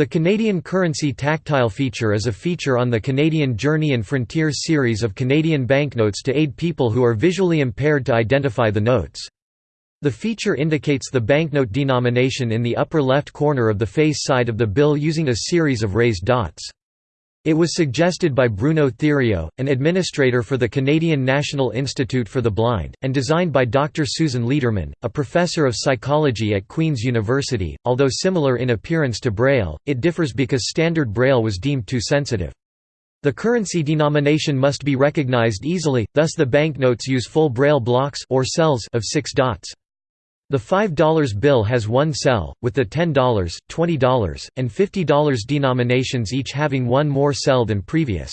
The Canadian currency tactile feature is a feature on the Canadian Journey and Frontiers series of Canadian banknotes to aid people who are visually impaired to identify the notes. The feature indicates the banknote denomination in the upper left corner of the face side of the bill using a series of raised dots. It was suggested by Bruno Theriault, an administrator for the Canadian National Institute for the Blind, and designed by Dr. Susan Lederman, a professor of psychology at Queen's University. Although similar in appearance to Braille, it differs because Standard Braille was deemed too sensitive. The currency denomination must be recognized easily, thus the banknotes use full Braille blocks or cells of six dots. The $5 bill has one cell, with the $10, $20, and $50 denominations each having one more cell than previous.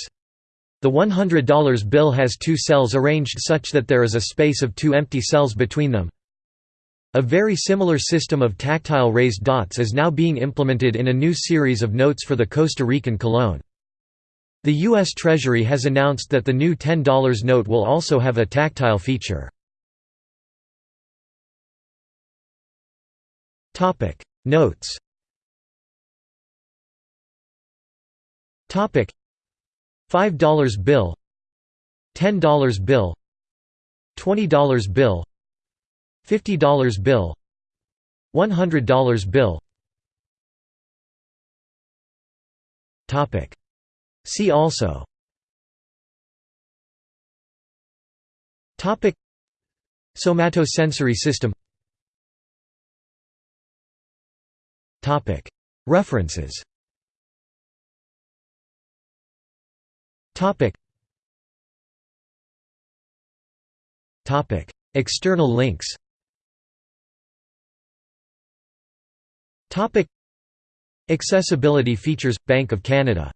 The $100 bill has two cells arranged such that there is a space of two empty cells between them. A very similar system of tactile raised dots is now being implemented in a new series of notes for the Costa Rican colón. The U.S. Treasury has announced that the new $10 note will also have a tactile feature. Topic. Notes. Topic. $5 bill. $10 bill. $20 bill. $50 bill. $100 bill. Topic. See also. Topic. Somatosensory system References. External links. Accessibility features – Bank of Canada